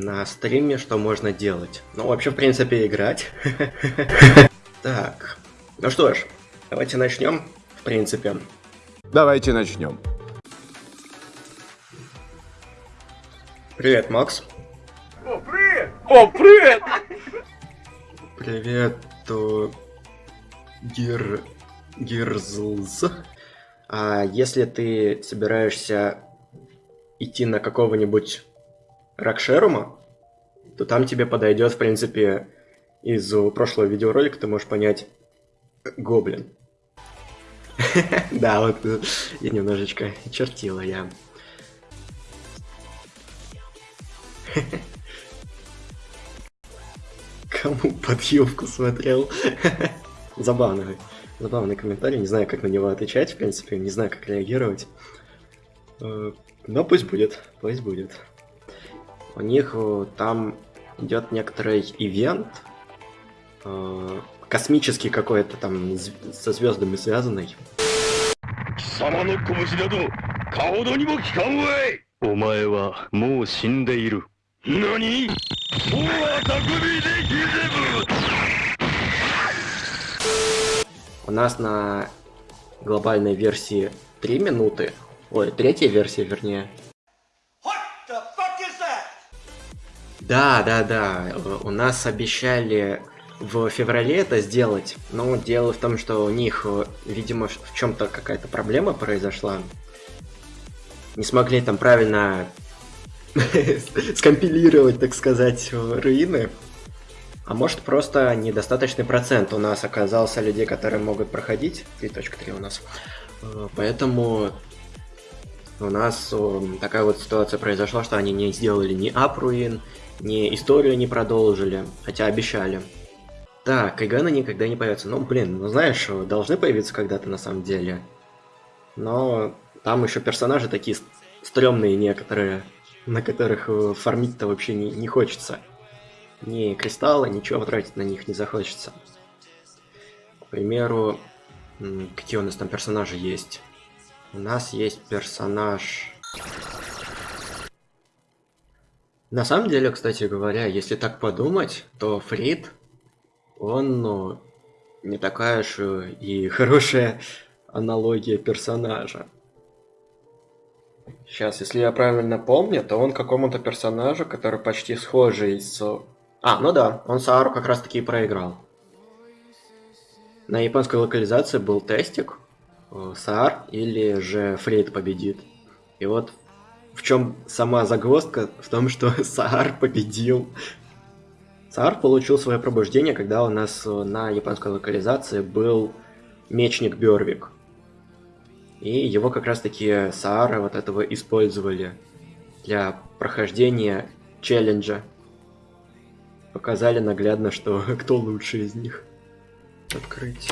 на стриме, что можно делать. Ну, вообще, в принципе, играть. Так, ну что ж, давайте начнем, в принципе. Давайте начнем. Привет, Макс. О, привет! О, привет! Привет, то... Гир... Гирзлз. А если ты собираешься идти на какого-нибудь Ракшерума, то там тебе подойдет, в принципе, из прошлого видеоролика ты можешь понять Гоблин. Да, вот я немножечко чертила я. Кому подъемку смотрел? Забавный, забавный комментарий, не знаю, как на него отвечать, в принципе, не знаю, как реагировать. Э, но пусть будет, пусть будет У них э, там идет некоторый ивент, э, космический какой-то там со звездами связанный. 様の拳などかほどにも効かんわいお前はもう死んでいる。何もうあたくびできぜぶ У нас на глобальной версии 3 минуты, ой, третья версия, вернее. Да, да, да, у нас обещали в феврале это сделать, но дело в том, что у них, видимо, в чем-то какая-то проблема произошла. Не смогли там правильно скомпилировать, так сказать, руины. А может просто недостаточный процент у нас оказался людей, которые могут проходить. 3.3 у нас. Э, поэтому у нас такая вот ситуация произошла, что они не сделали ни апруин, ни историю не продолжили, хотя обещали. Так, Кайгана никогда не появится. Ну, блин, ну знаешь, должны появиться когда-то на самом деле. Но там еще персонажи такие стрёмные некоторые, на которых э, фармить-то вообще не, не хочется. Ни кристалла, ничего тратить на них не захочется. К примеру, какие у нас там персонажи есть? У нас есть персонаж... На самом деле, кстати говоря, если так подумать, то Фрид, он, ну, не такая уж и хорошая аналогия персонажа. Сейчас, если я правильно помню, то он какому-то персонажу, который почти схожий с... А, ну да, он Саару как раз таки и проиграл. На японской локализации был тестик, э, Саар или же Фрейд победит. И вот в чем сама загвоздка? В том, что Саар победил. Саар получил свое пробуждение, когда у нас э, на японской локализации был мечник Бёрвик. И его как раз таки Саара вот этого использовали для прохождения челленджа. Показали наглядно, что кто лучше из них. Открыть.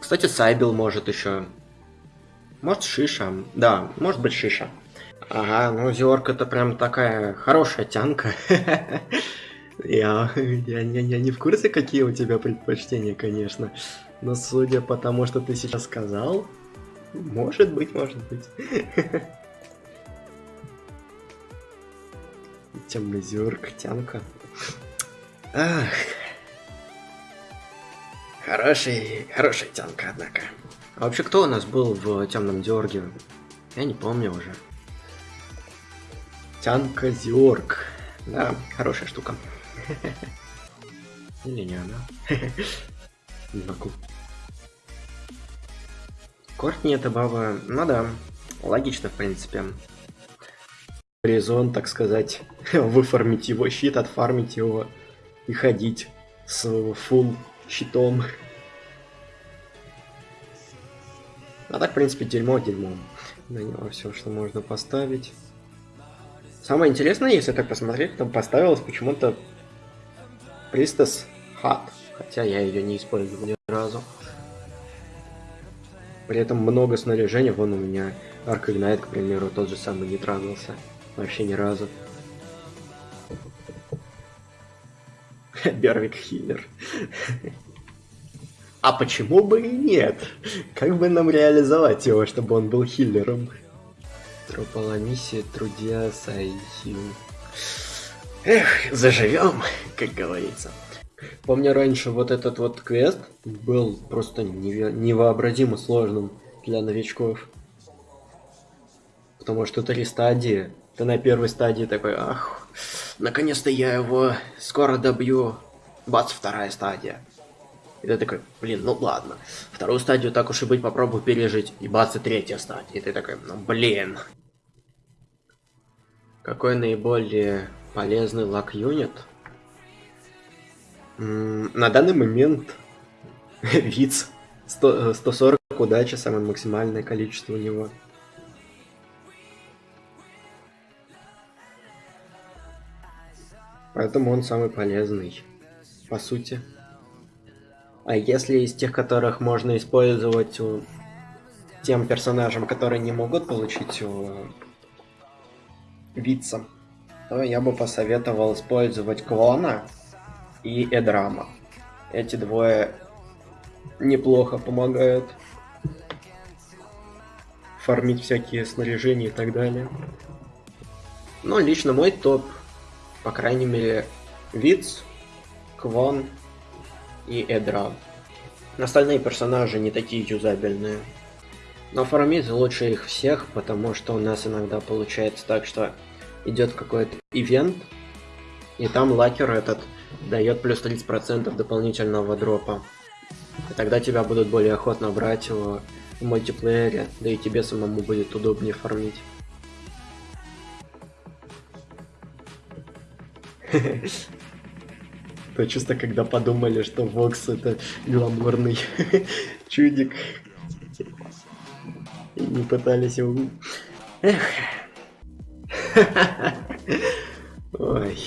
Кстати, Сайбил может еще. Может Шиша. Да, может быть Шиша. Ага, ну Зиорк это прям такая хорошая тянка. Я, я, я, я не в курсе, какие у тебя предпочтения, конечно. Но судя по тому, что ты сейчас сказал, может быть, может быть. Темный Зиорк, тянка. Ах. Хороший, хорошая тянка, однако. А вообще, кто у нас был в темном Диорге? Я не помню уже. Тянка Зиорг. Да, хорошая штука. Или не она. Не могу. Кортни это баба... Ну да, логично в принципе. Резон, так сказать, выфармить его щит, отфармить его и ходить с фул щитом. А так, в принципе, дерьмо дерьмом. На него все, что можно поставить. Самое интересное, если так посмотреть, там поставилось почему-то Пристас Хат. Хотя я ее не использовал ни разу. При этом много снаряжения. Вон у меня Арк Игнайт, к примеру, тот же самый не трагался. Вообще ни разу. Бервик Хиллер. А почему бы и нет? Как бы нам реализовать его, чтобы он был хиллером? Трополомиссия, трудья, сайхил. Эх, заживем, как говорится. Помню раньше вот этот вот квест был просто невообразимо сложным для новичков. Потому что три стадии. Ты на первой стадии такой, ах, наконец-то я его скоро добью. Бац, вторая стадия. И ты такой, блин, ну ладно. Вторую стадию так уж и быть попробую пережить. И бац, и третья стадия. И ты такой, ну блин. Какой наиболее полезный лак-юнит? На данный момент Виц 100, э, 140 удачи, самое максимальное количество у него. Поэтому он самый полезный, по сути. А если из тех, которых можно использовать у тем персонажам, которые не могут получить у Вица, то я бы посоветовал использовать Клона и Эдрама. Эти двое неплохо помогают фармить всякие снаряжения и так далее. Но лично мой топ, по крайней мере, Виц, Квон и Эдрам. Остальные персонажи не такие юзабельные. Но фармить лучше их всех, потому что у нас иногда получается так, что идет какой-то ивент, и там лакер этот дает плюс 30% дополнительного дропа. И тогда тебя будут более охотно брать в мультиплеере, да и тебе самому будет удобнее фармить. То чисто когда подумали, что Вокс это гламурный чудик. И не пытались его... Эх. Ой.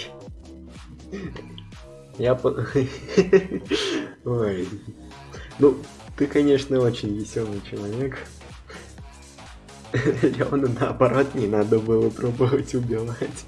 Я по... Ой. Ну, ты, конечно, очень веселый человек. Леону наоборот не надо было пробовать убивать.